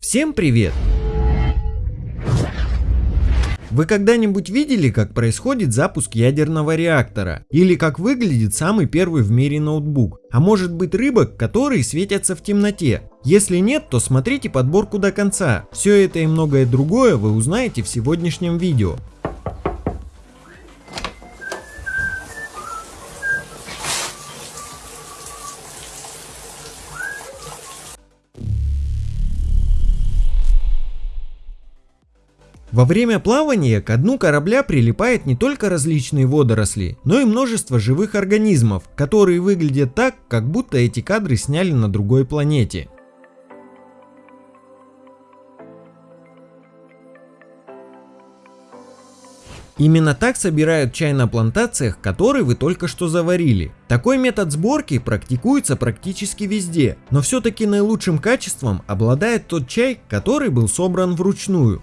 Всем привет! Вы когда-нибудь видели, как происходит запуск ядерного реактора? Или как выглядит самый первый в мире ноутбук? А может быть рыбок, которые светятся в темноте? Если нет, то смотрите подборку до конца. Все это и многое другое вы узнаете в сегодняшнем видео. Во время плавания к дну корабля прилипает не только различные водоросли, но и множество живых организмов, которые выглядят так, как будто эти кадры сняли на другой планете. Именно так собирают чай на плантациях, который вы только что заварили. Такой метод сборки практикуется практически везде, но все-таки наилучшим качеством обладает тот чай, который был собран вручную.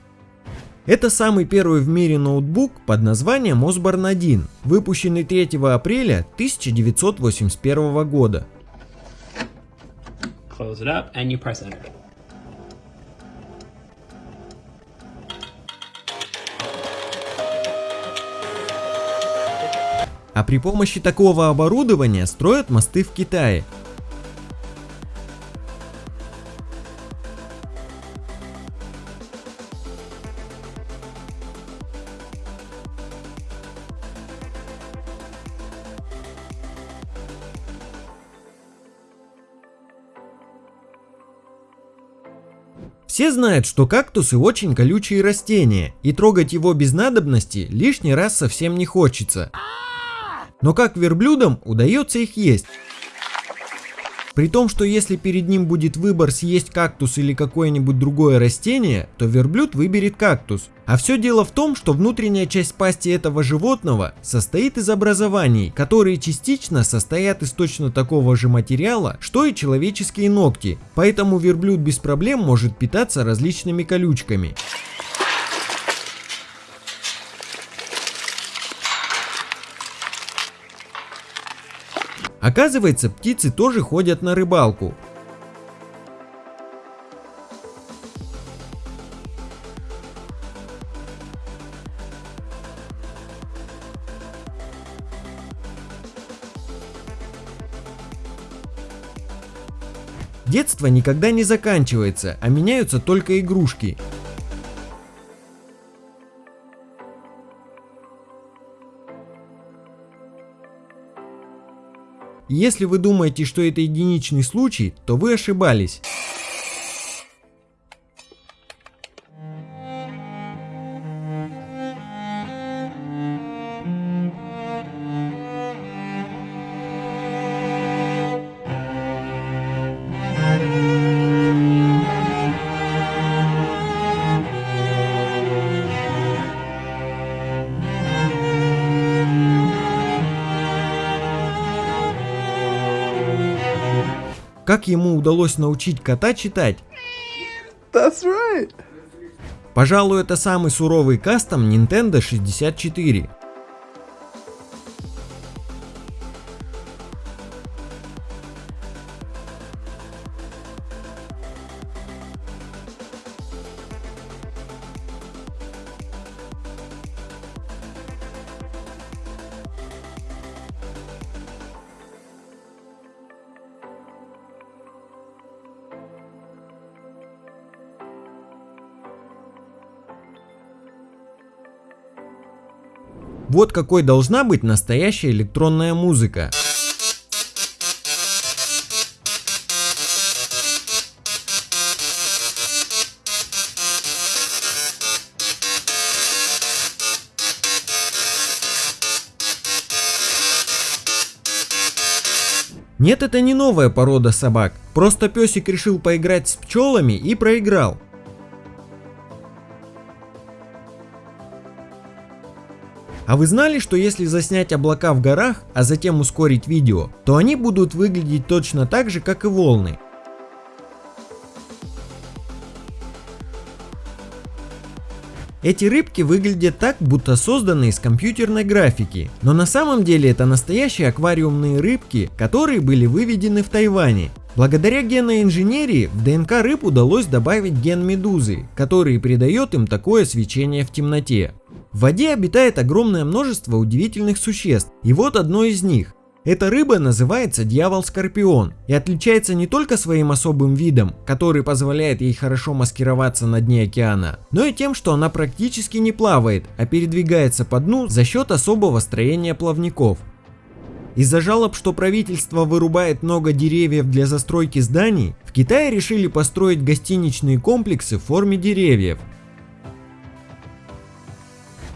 Это самый первый в мире ноутбук под названием Osborne 1, выпущенный 3 апреля 1981 года. Close it up and you press enter. А при помощи такого оборудования строят мосты в Китае, Все знают, что кактусы очень колючие растения, и трогать его без надобности лишний раз совсем не хочется. Но как верблюдам удается их есть? При том, что если перед ним будет выбор съесть кактус или какое-нибудь другое растение, то верблюд выберет кактус. А все дело в том, что внутренняя часть пасти этого животного состоит из образований, которые частично состоят из точно такого же материала, что и человеческие ногти. Поэтому верблюд без проблем может питаться различными колючками. Оказывается, птицы тоже ходят на рыбалку. Детство никогда не заканчивается, а меняются только игрушки. Если вы думаете, что это единичный случай, то вы ошибались. Как ему удалось научить кота читать? That's right. Пожалуй, это самый суровый кастом Nintendo 64. Вот какой должна быть настоящая электронная музыка. Нет, это не новая порода собак, просто песик решил поиграть с пчелами и проиграл. А вы знали, что если заснять облака в горах, а затем ускорить видео, то они будут выглядеть точно так же, как и волны? Эти рыбки выглядят так, будто созданы из компьютерной графики, но на самом деле это настоящие аквариумные рыбки, которые были выведены в Тайване. Благодаря генной инженерии в ДНК рыб удалось добавить ген медузы, который придает им такое свечение в темноте. В воде обитает огромное множество удивительных существ, и вот одно из них. Эта рыба называется дьявол-скорпион и отличается не только своим особым видом, который позволяет ей хорошо маскироваться на дне океана, но и тем, что она практически не плавает, а передвигается по дну за счет особого строения плавников. Из-за жалоб, что правительство вырубает много деревьев для застройки зданий, в Китае решили построить гостиничные комплексы в форме деревьев,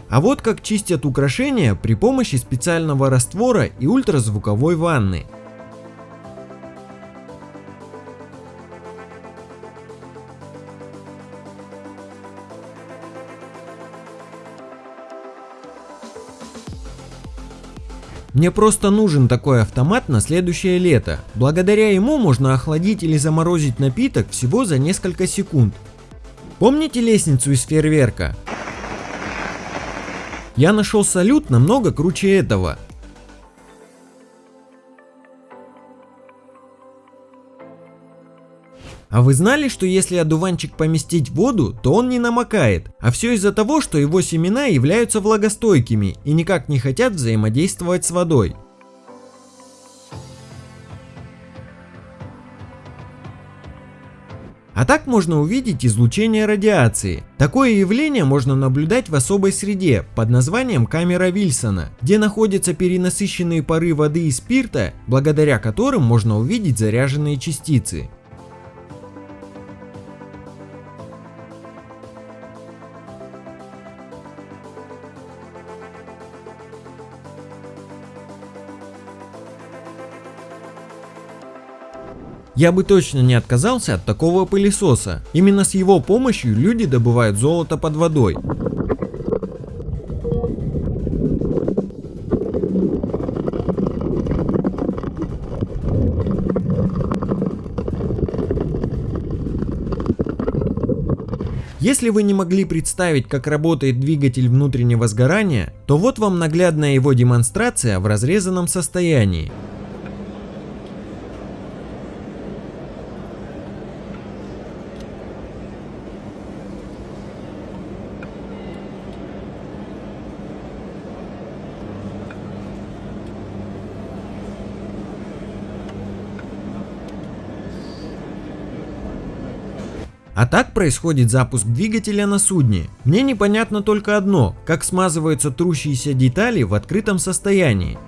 а вот как чистят украшения при помощи специального раствора и ультразвуковой ванны. Мне просто нужен такой автомат на следующее лето. Благодаря ему можно охладить или заморозить напиток всего за несколько секунд. Помните лестницу из фейерверка? Я нашел салют намного круче этого. А вы знали, что если одуванчик поместить в воду, то он не намокает? А все из-за того, что его семена являются влагостойкими и никак не хотят взаимодействовать с водой. А так можно увидеть излучение радиации. Такое явление можно наблюдать в особой среде под названием камера Вильсона, где находятся перенасыщенные пары воды и спирта, благодаря которым можно увидеть заряженные частицы. Я бы точно не отказался от такого пылесоса. Именно с его помощью люди добывают золото под водой. Если вы не могли представить, как работает двигатель внутреннего сгорания, то вот вам наглядная его демонстрация в разрезанном состоянии. А так происходит запуск двигателя на судне. Мне непонятно только одно, как смазываются трущиеся детали в открытом состоянии.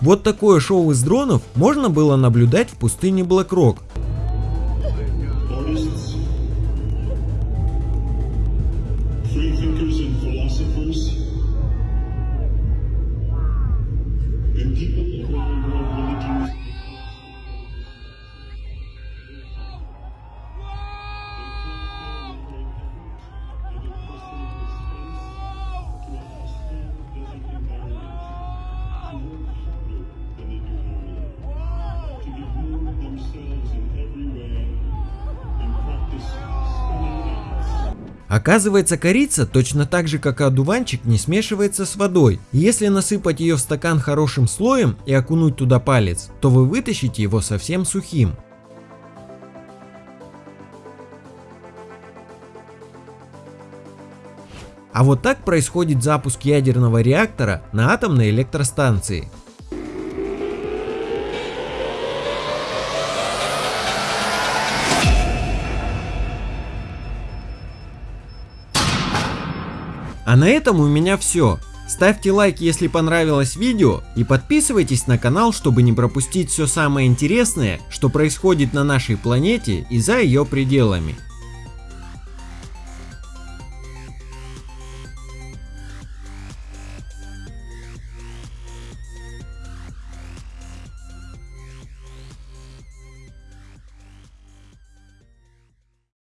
Вот такое шоу из дронов можно было наблюдать в пустыне Блэкрок. Оказывается, корица точно так же, как и одуванчик, не смешивается с водой. если насыпать ее в стакан хорошим слоем и окунуть туда палец, то вы вытащите его совсем сухим. А вот так происходит запуск ядерного реактора на атомной электростанции. А на этом у меня все. Ставьте лайк, если понравилось видео и подписывайтесь на канал, чтобы не пропустить все самое интересное, что происходит на нашей планете и за ее пределами.